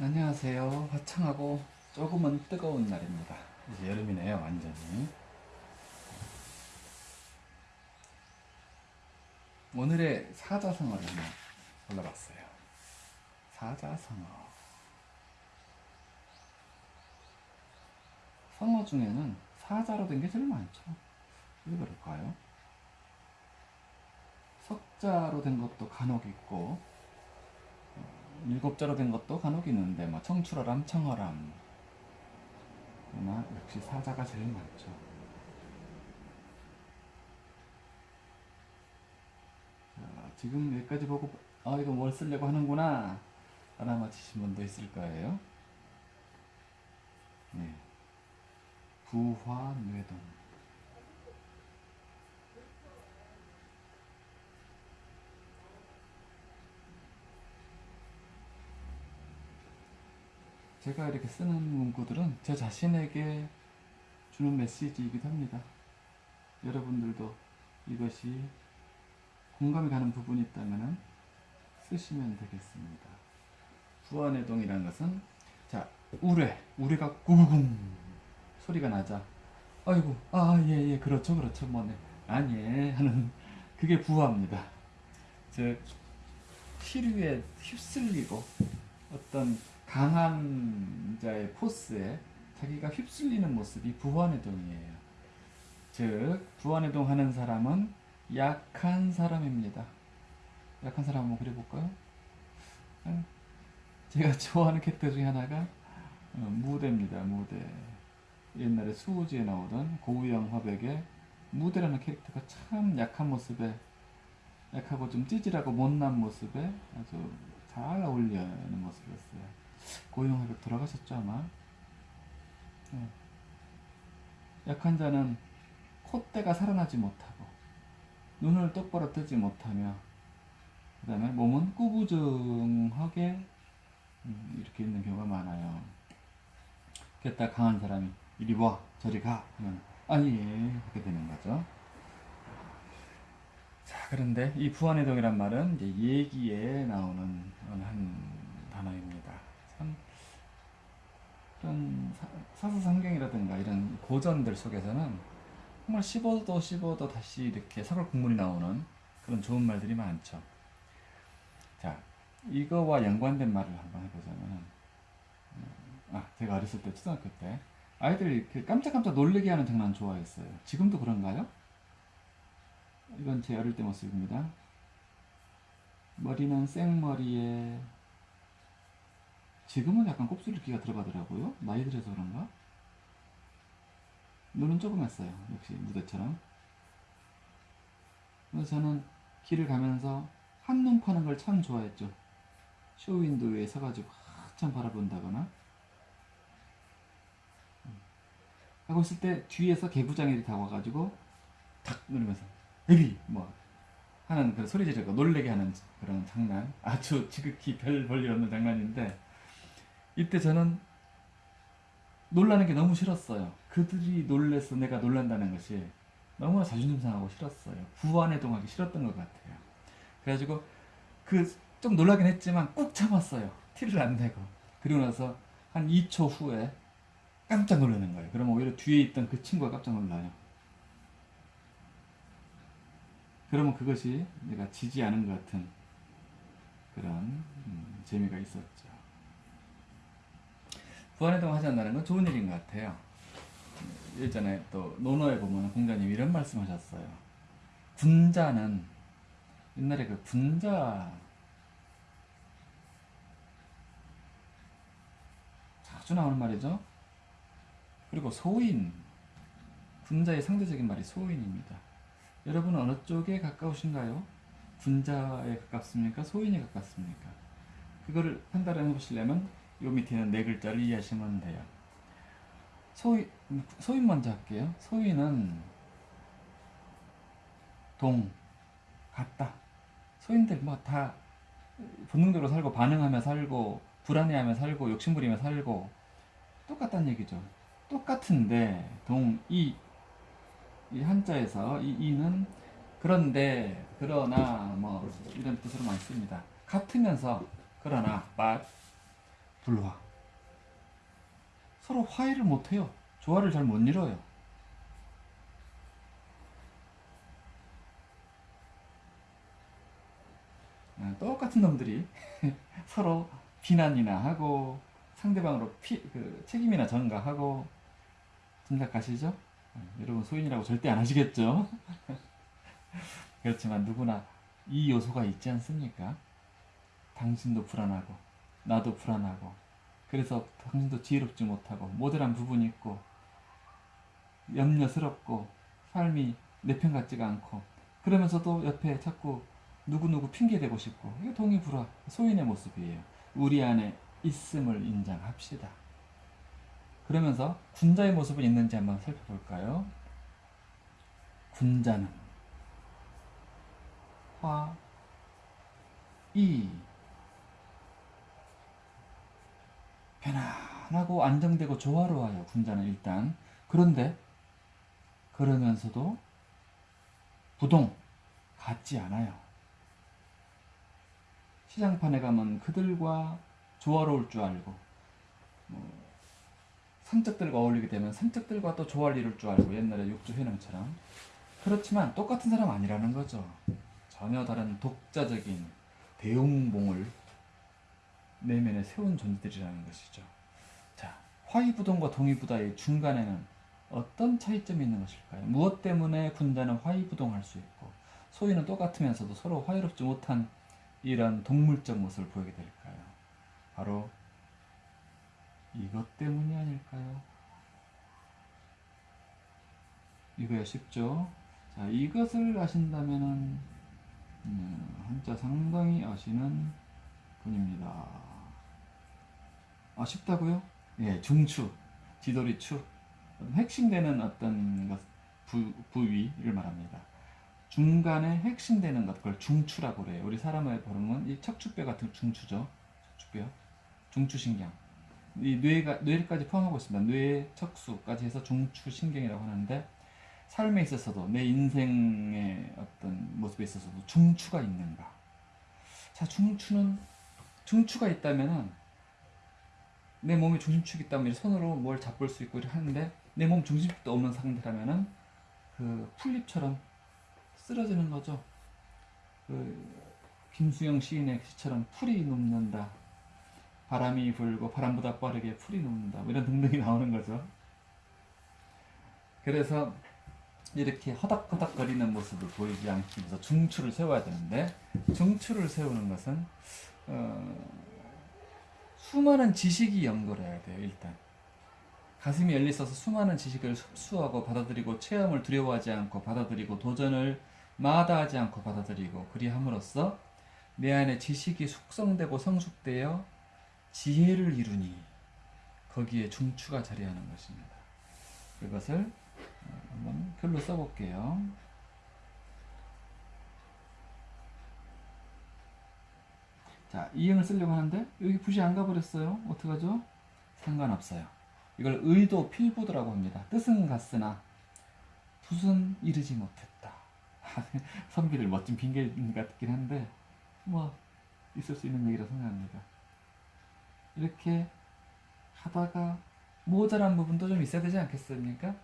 안녕하세요. 화창하고 조금은 뜨거운 날입니다. 이제 여름이네요, 완전히. 오늘의 사자성어를 한번 골라봤어요. 사자성어. 성어 중에는 사자로 된 게 제일 많죠. 왜 그럴까요? 석자로 된 것도 간혹 있고, 일곱 자로 된 것도 간혹 있는데 뭐 청출어람, 청어람 그러나 역시 사자가 제일 많죠. 자, 지금 여기까지 보고 아 이거 뭘 쓰려고 하는구나 알아맞히신 분도 있을 거예요. 네. 부화뇌동 제가 이렇게 쓰는 문구들은 제 자신에게 주는 메시지이기도 합니다. 여러분들도 이것이 공감이 가는 부분이 있다면 쓰시면 되겠습니다. 부안해동이라는 것은 자 우레 우레가 구구궁 소리가 나자 아이고 아예예 그렇죠 그렇죠 뭐네 아니에 하는 그게 부화입니다. 즉 시류에 휩쓸리고 어떤 강한 자의 포스에 자기가 휩쓸리는 모습이 부활해동이에요. 즉 부활해동 하는 사람은 약한 사람입니다. 약한 사람 한번 그려볼까요? 음, 제가 좋아하는 캐릭터 중에 하나가 어, 무대입니다. 무대. 옛날에 수호지에 나오던 고우영 화백의 무대라는 캐릭터가 참 약한 모습에 약하고 좀 찌질하고 못난 모습에 아주 잘 어울리는 모습이었어요. 고용하게 돌아가셨죠 아마. 네. 약한 자는 콧대가 살아나지 못하고 눈을 똑바로 뜨지 못하며 그 다음에 몸은 꾸부정하게 음, 이렇게 있는 경우가 많아요. 그랬다 강한 사람이 이리 와 저리 가 하면 아니 이렇게 되는 거죠. 자 그런데 이 부안해동이란 말은 이제 얘기에 나오는 한 단어입니다. 참 이런 사사성경이라든가 이런 고전들 속에서는 정말 씹어도 씹어도 다시 이렇게 사골 국물이 나오는 그런 좋은 말들이 많죠. 자, 이거와 연관된 말을 한번 해보자면, 아, 제가 어렸을 때, 초등학교 때, 아이들이 깜짝깜짝 놀래게 하는 장난 좋아했어요. 지금도 그런가요? 이건 제 어릴 때 모습입니다. 머리는 생머리에 지금은 약간 곱슬기가 들어가더라고요. 나이 들어서 그런가? 눈은 조금 했어요. 역시 무대처럼. 그래서 저는 길을 가면서 한눈 파는 걸 참 좋아했죠. 쇼윈도에 서가지고 한참 바라본다거나 음. 하고 있을 때 뒤에서 개구장이 다와가지고 탁 누르면서 에비 뭐 하는 그 소리 지르고 놀래게 하는 그런 장난 아주 지극히 별 볼일 없는 장난인데 이때 저는 놀라는 게 너무 싫었어요. 그들이 놀래서 내가 놀란다는 것이 너무나 자존심 상하고 싫었어요. 부안해동하기 싫었던 것 같아요. 그래가지고 그 좀 놀라긴 했지만 꾹 참았어요. 티를 안 내고. 그리고 나서 한 2초 후에 깜짝 놀라는 거예요. 그러면 오히려 뒤에 있던 그 친구가 깜짝 놀라요. 그러면 그것이 내가 지지 않은 것 같은 그런 음, 재미가 있었죠. 부안해동 하지 않는다는 건 좋은 일인 것 같아요. 예전에 또 논어에 보면 공자님 이런 말씀 하셨어요. 군자는 옛날에 그 군자 자주 나오는 말이죠. 그리고 소인 군자의 상대적인 말이 소인입니다. 여러분은 어느 쪽에 가까우신가요? 군자에 가깝습니까? 소인에 가깝습니까? 그거를 판단해 보시려면 요 밑에는 네 글자를 이해하시면 돼요. 소위, 소인 먼저 할게요. 소인은 동, 같다. 소인들 뭐 다 본능적으로 살고 반응하며 살고 불안해하며 살고 욕심부리며 살고 똑같다는 얘기죠. 똑같은데 동, 이, 이 한자에서 이 이는 그런데 그러나 뭐 이런 뜻으로 많이 씁니다. 같으면서 그러나 but 불화. 서로 화해를 못해요. 조화를 잘 못 이뤄요. 아, 똑같은 놈들이 서로 비난이나 하고 상대방으로 피, 그 책임이나 전가하고 짐작 가시죠? 아, 여러분 소인이라고 절대 안 하시겠죠? 그렇지만 누구나 이 요소가 있지 않습니까? 당신도 불안하고 나도 불안하고 그래서 당신도 지혜롭지 못하고 모델한 부분이 있고 염려스럽고 삶이 내 편 같지가 않고 그러면서도 옆에 자꾸 누구누구 핑계대고 싶고 이게 동의불화 소인의 모습이에요. 우리 안에 있음을 인정합시다. 그러면서 군자의 모습은 있는지 한번 살펴볼까요? 군자는 화, 이 편안하고 안정되고 조화로워요 군자는 일단. 그런데 그러면서도 부동 같지 않아요. 시장판에 가면 그들과 조화로울 줄 알고 뭐 산적들과 어울리게 되면 산적들과 또 조화를 이룰 줄 알고 옛날에 육조회능처럼. 그렇지만 똑같은 사람 아니라는 거죠. 전혀 다른 독자적인 대웅봉을 내면에 세운 존재들이라는 것이죠. 자, 화이부동과 동의부다의 중간에는 어떤 차이점이 있는 것일까요? 무엇 때문에 군자는 화이부동할 수 있고 소위는 똑같으면서도 서로 화이롭지 못한 이런 동물적 모습을 보이게 될까요? 바로 이것 때문이 아닐까요? 이거야 쉽죠? 자, 이것을 아신다면은 음, 한자 상당히 아시는 분입니다. 아 쉽다고요? 예, 중추, 지도리추 핵심되는 어떤 것, 부, 부위를 말합니다. 중간에 핵심되는 것, 그걸 중추라고 그래요. 우리 사람의 발음은 이 척추뼈 같은 중추죠. 척추뼈, 중추신경. 이 뇌가 뇌까지 포함하고 있습니다. 뇌, 척수까지 해서 중추신경이라고 하는데 삶에 있어서도 내 인생의 어떤 모습에 있어서도 중추가 있는가? 자, 중추는 중추가 있다면은 내 몸에 중심축이 있다면 손으로 뭘 잡을 수 있고 하는데 내 몸 중심축도 없는 상태라면은 그 풀잎처럼 쓰러지는 거죠. 그 김수영 시인의 시처럼 풀이 눕는다. 바람이 불고 바람보다 빠르게 풀이 눕는다. 뭐 이런 등등이 나오는 거죠. 그래서 이렇게 허닥허닥 거리는 모습을 보이지 않기 위해서 중추를 세워야 되는데 중추를 세우는 것은 어, 수많은 지식이 연결해야 돼요 일단 가슴이 열려 있어서 수많은 지식을 흡수하고 받아들이고 체험을 두려워하지 않고 받아들이고 도전을 마다하지 않고 받아들이고 그리함으로써 내 안에 지식이 숙성되고 성숙되어 지혜를 이루니 거기에 중추가 자리하는 것입니다. 그것을 한번 글로 써볼게요. 자, 이응을 쓰려고 하는데 여기 붓이 안 가버렸어요. 어떡하죠? 상관없어요. 이걸 의도 필부도라고 합니다. 뜻은 갔으나 붓은 이르지 못했다. 선비들 멋진 핑계 같긴 한데 뭐 있을 수 있는 얘기라 생각합니다. 이렇게 하다가 모자란 부분도 좀 있어야 되지 않겠습니까?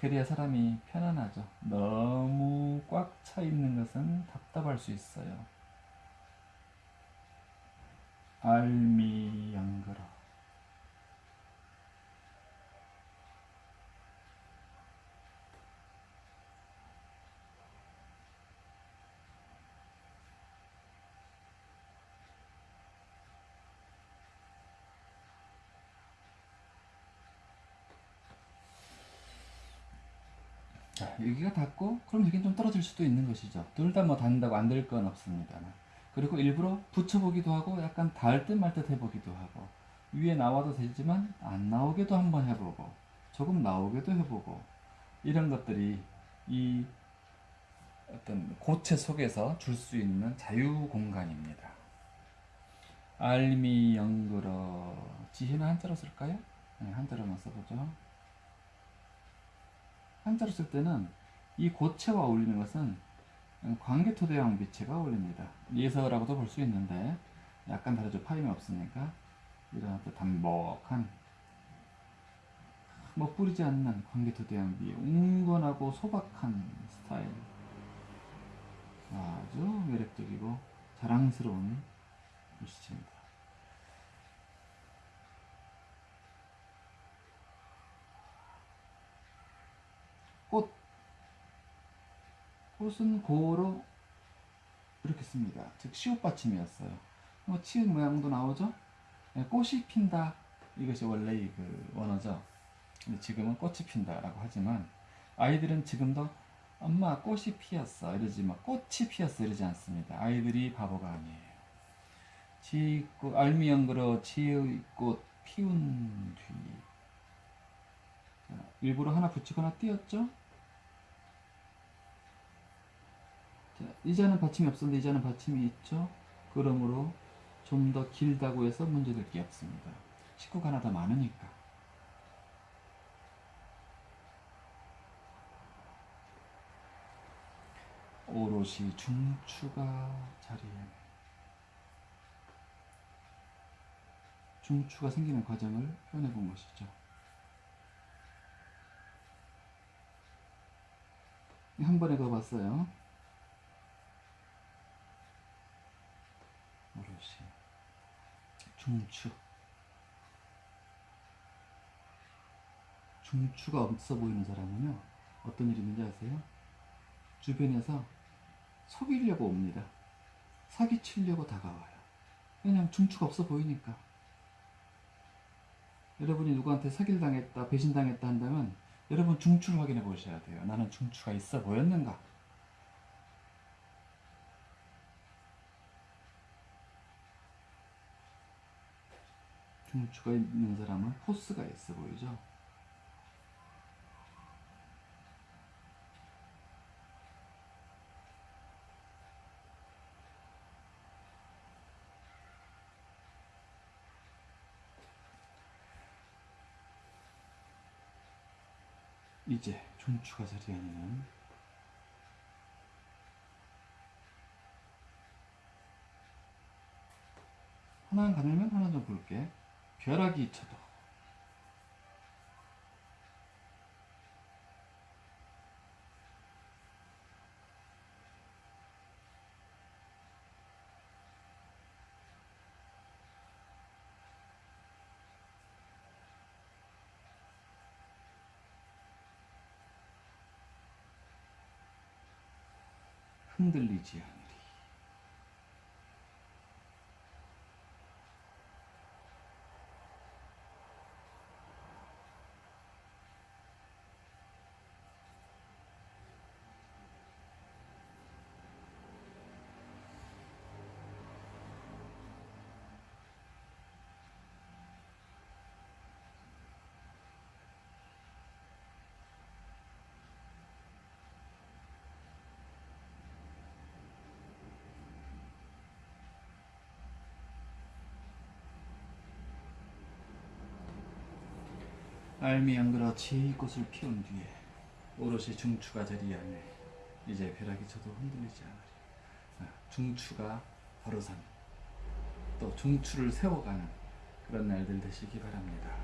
그래야 사람이 편안하죠. 너무 꽉 차 있는 것은 답답할 수 있어요. 알미양거라. 자, 여기가 닿고 그럼 여긴 좀 떨어질 수도 있는 것이죠. 둘 다 뭐 닿는다고 안 될 건 없습니다만. 그리고 일부러 붙여보기도 하고 약간 닿을 듯 말 듯 해보기도 하고 위에 나와도 되지만 안 나오게도 한번 해보고 조금 나오게도 해보고 이런 것들이 이 어떤 고체 속에서 줄 수 있는 자유 공간입니다. 알미 영그러 지혜는 한자로 쓸까요? 네, 한자로만 써보죠. 한자로 쓸 때는 이 고체와 어울리는 것은 광개토대왕 비체가 어울립니다. 예서라고도 볼 수 있는데 약간 다르죠. 파임이 없으니까 이런 어떤 담복한 뭐 뿌리지 않는 광개토대왕비의 웅건하고 소박한 스타일 아주 매력적이고 자랑스러운 글씨체입니다. 꽃 꽃은 고로 이렇게 씁니다. 즉 시옷 받침이었어요. 뭐 치읓 모양도 나오죠. 네, 꽃이 핀다 이것이 원래의 그 원어죠. 근데 지금은 꽃이 핀다라고 하지만 아이들은 지금도 엄마 꽃이 피었어 이러지 막 꽃이 피었어 이러지 않습니다. 아이들이 바보가 아니에요. 지꽃 알미연그러 지꽃 피운 뒤 자, 일부러 하나 붙이거나 띄었죠? 자, 이자는 받침이 없었는데 이자는 받침이 있죠? 그러므로 좀 더 길다고 해서 문제될 게 없습니다. 식구가 하나 더 많으니까. 오롯이 중추가 자리에 중추가 생기는 과정을 표현해 본 것이죠. 한 번에 가봤어요. 오롯이 중추 중추가 없어 보이는 사람은요 어떤 일이 있는지 아세요? 주변에서 속이려고 옵니다. 사기치려고 다가와요. 왜냐면 중추가 없어 보이니까. 여러분이 누구한테 사기를 당했다, 배신당했다 한다면 여러분 중추를 확인해 보셔야 돼요. 나는 중추가 있어 보였는가? 중추가 있는 사람은 포스가 있어 보이죠? 이제 중추가 자리에 있는 하나는 가늘면 하나 좀 볼게 벼락이 쳐도 흔들리지 않으리 알미 양그라 제이꽃을 피운 뒤에 오롯이 중추가 자리 안에 이제 벼락이 쳐도 흔들리지 않으리 아, 중추가 바로 선또 중추를 세워가는 그런 날들 되시기 바랍니다.